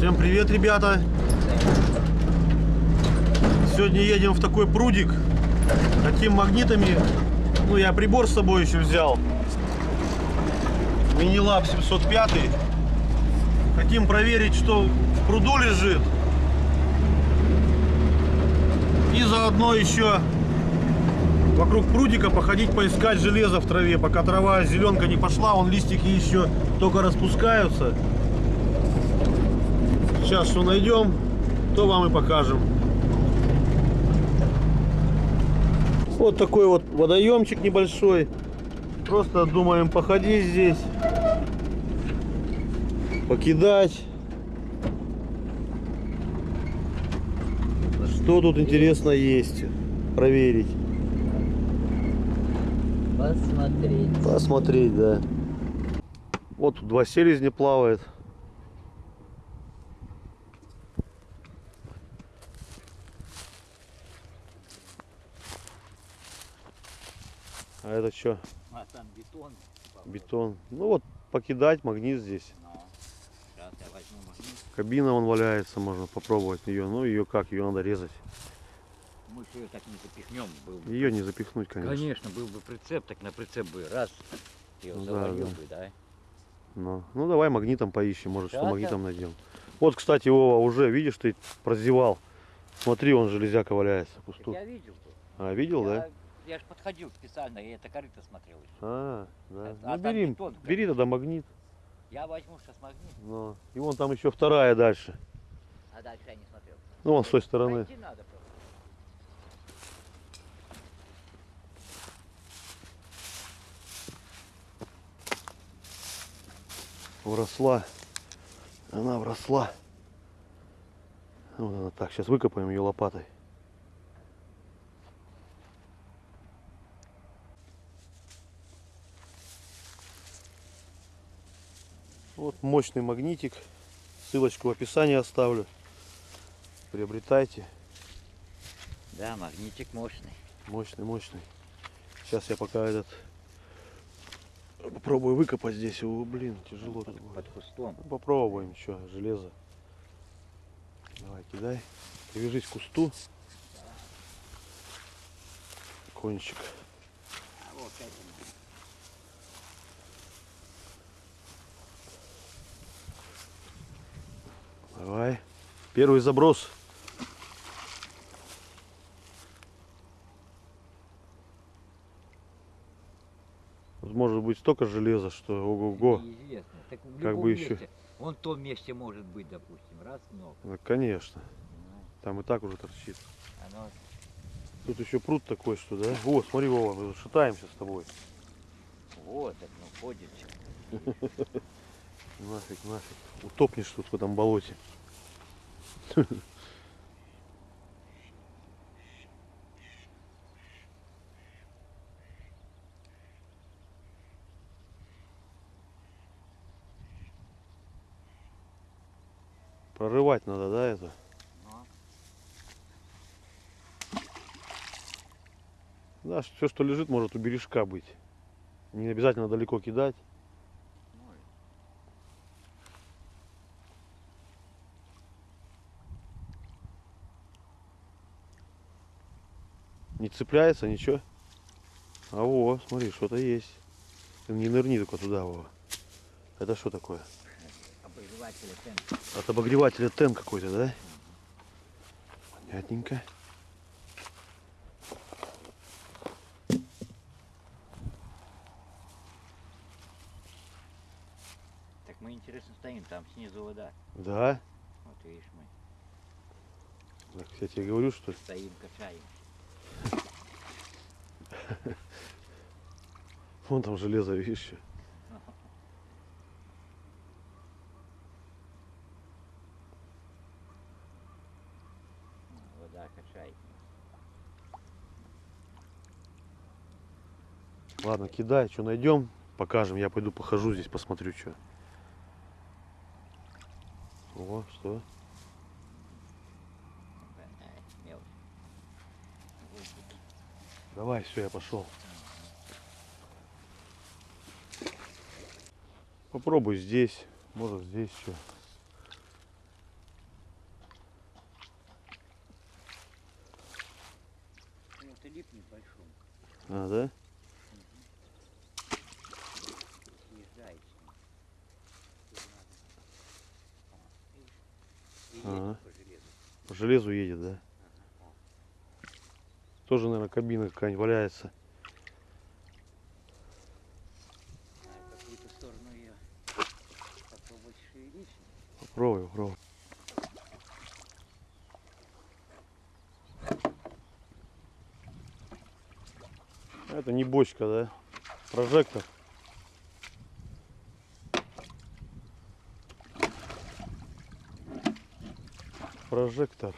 Всем привет, ребята! Сегодня едем в такой прудик. Хотим магнитами. Ну, я прибор с собой еще взял. Минилаб 705. Хотим проверить, что в пруду лежит. И заодно еще вокруг прудика походить, поискать железо в траве. Пока трава зеленка не пошла, он листики еще только распускаются. Сейчас что найдем, то вам и покажем. Вот такой вот водоемчик небольшой. Просто думаем походить здесь. Покидать. Что тут интересно есть? Проверить. Посмотреть. Посмотреть, да. Вот тут два селезня плавает. Это что? А там бетон. Бетон. Ну вот покидать магнит здесь. Ну, сейчас я возьму магнит. Кабина вон валяется, можно попробовать ее. Ну ее как? Ее надо резать. Мы же ее так не запихнем. Был бы. Ее не запихнуть, конечно. Конечно, был бы прицеп, так на прицеп бы раз. Ее Ну завалил да. бы, да. Ну, ну давай магнитом поищем, может что магнитом найдем. Вот, кстати, Вова, уже, видишь, ты прозевал. Смотри, он железяка валяется пусту. я видел. А, видел, я, да? Я ж подходил специально, я это корыто смотрел еще. А, да. А- Ну а бери, бетон, бери тогда магнит. Я возьму сейчас магнит, Ну, и вон там еще вторая дальше. а дальше я не смотрел. Ну, вон с той стороны. Пойти надо просто. Вросла. Она вросла. Вот она так, сейчас выкопаем ее лопатой. Мощный магнитик. Ссылочку в описании оставлю. Приобретайте. Да, магнитик мощный. Мощный, мощный. Сейчас я пока этот попробую выкопать здесь. О, блин, тяжело будет. Под кустом. Ну, Попробуем еще железо. Давай, кидай. Привяжись к кусту. Кончик. А вот это. Давай. Первый заброс. Может быть столько железа, что ого-го. В Как бы еще- месте. Вон в том месте может быть, допустим, раз много. Ну, конечно. Ну, Там и так уже торчит. Оно Тут еще пруд такой, что, да? О, смотри, Вова, мы шатаемся с тобой. вот, так ну ходит. Нафиг, нафиг. Утопнешь тут в этом болоте. Прорывать надо, да, это? Да, все, что лежит, может у бережка быть. Не обязательно далеко кидать. ну, Не цепляется, ничего. А во, смотри, что-то есть. Ты не нырни только туда, Вова. Это что такое? обогреватель тен. От обогревателя тен какой-то, да? Понятненько. Так мы интересно стоим, там снизу вода. Да? Вот видишь, мы Так, я тебе говорю, что стоим, качаем. вон там железо, видишь. Вода качает. Ладно, кидай, что найдем, покажем. Я пойду похожу здесь, посмотрю, что. О, что? Давай, все, я пошел. Попробуй здесь, может здесь еще. А, да? Ага. По железу едет, да? Тоже, наверное, кабина какая-нибудь валяется. Попробуй, попробуй. Это не бочка, да? Прожектор. Прожектор.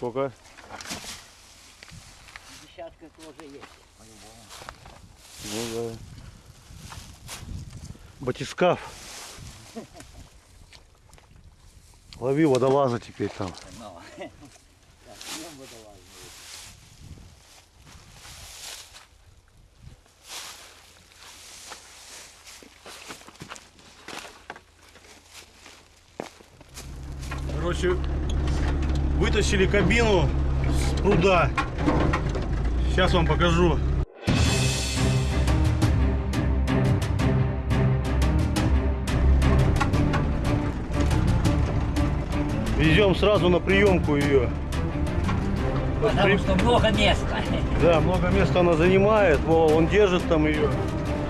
Сколько? Десятка тоже есть, по-любому. Ну да. Батискаф. Лови водолаза теперь там. Но. Так, съем водолазную. Короче, вытащили кабину с пруда. Сейчас вам покажу. Везем сразу на приемку ее. Потому что много места. Да, много места она занимает. Вова, он держит там ее.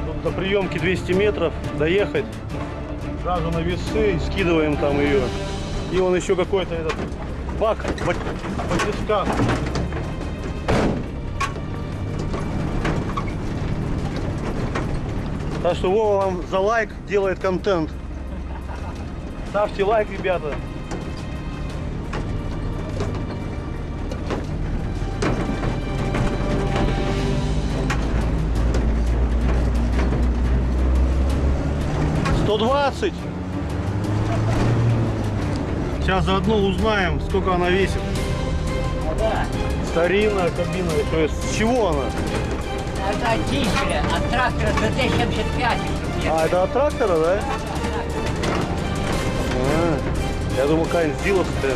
Тут до приемки 200 метров доехать. Сразу на весы скидываем там ее. И он еще какой-то этот бак бат- батискаф. Так что Вова вам за лайк делает контент. Ставьте лайк, ребята. Сто двадцать. Сейчас заодно узнаем, сколько она весит. Да. Старинная кабина, то есть с чего она? Это дизеля от трактора ДТ-75. А, это от трактора, да? А, я думал, какая-нибудь зиловская.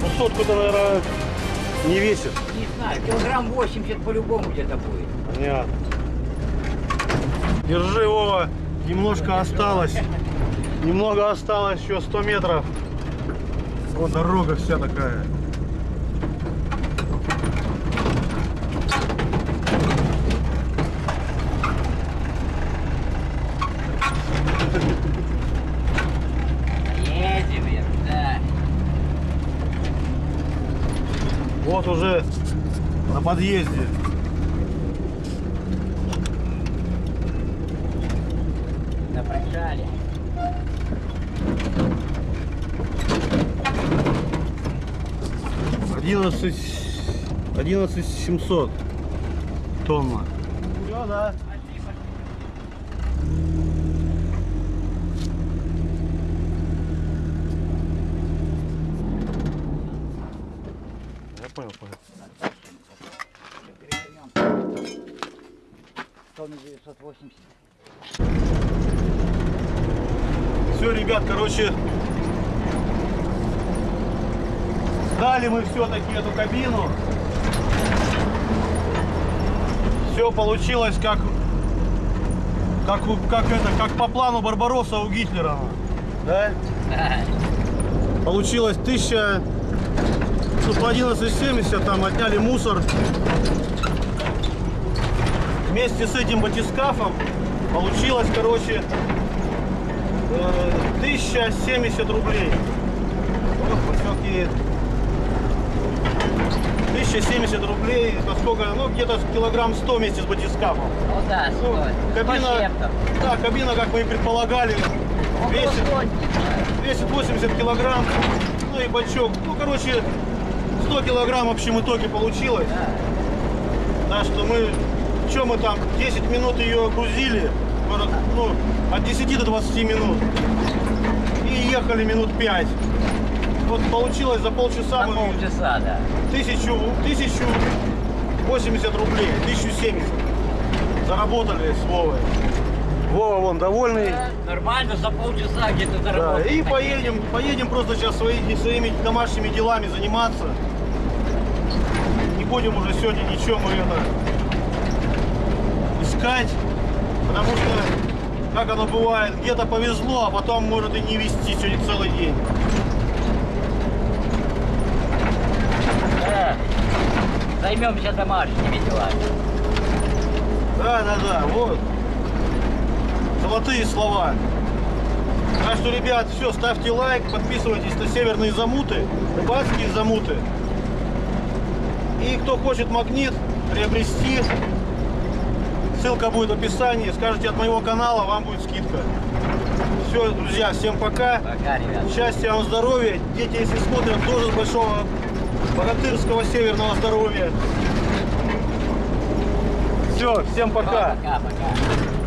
Ну, сотку-то, наверное, не весит. Не знаю, килограмм 80 по-любому где-то будет. Понятно. Держи, Вова. Немножко осталось. Немного осталось, еще 100 метров. Вот дорога вся такая. Едем, да. Вот уже на подъезде. 11, 11 700 тонна. Все, да. Я понял, понял. Тонна 980. Все, ребят, короче, сдали мы все-таки эту кабину. Все получилось как, как, как это, как по плану Барбаросса у Гитлера. Да? Получилось 1000, ну, по 11,70 там отняли мусор. Вместе с этим батискафом получилось, короче, э, 1070 рублей. Вот, все-таки 1070 рублей, это сколько, ну где-то килограмм 100 вместе с батискафом. Ну да, Ну, кабина, да, кабина, как мы и предполагали, весит, весит 80 килограмм, ну и бачок, ну короче, 100 килограмм в общем итоге получилось. Так что мы, что мы там, 10 минут ее грузили, ну, от 10 до 20 минут. И ехали минут 5. Вот получилось за полчаса За мы полчаса, да. тысячу, тысячу 80 рублей, 1070. Заработали с Вовой. Вова вон довольный. Нормально, за полчаса где-то Да, заработал. и поедем, поедем просто сейчас свои- своими домашними делами заниматься. Не будем уже сегодня ничего мы это искать, потому что, как оно бывает, где-то повезло, а потом может и не вести сегодня целый день. Да. Займемся домашними делами. Да, да, да, вот. Золотые слова. Так что, ребят, все, ставьте лайк, подписывайтесь на северные замуты, рыбацкие замуты. И кто хочет магнит приобрести, ссылка будет в описании. Скажите от моего канала, вам будет скидка. Все, друзья, всем пока. Пока, ребят. Счастья вам, здоровья. Дети, если смотрят, тоже большого богатырского северного здоровья. Все, всем пока. Пока, пока.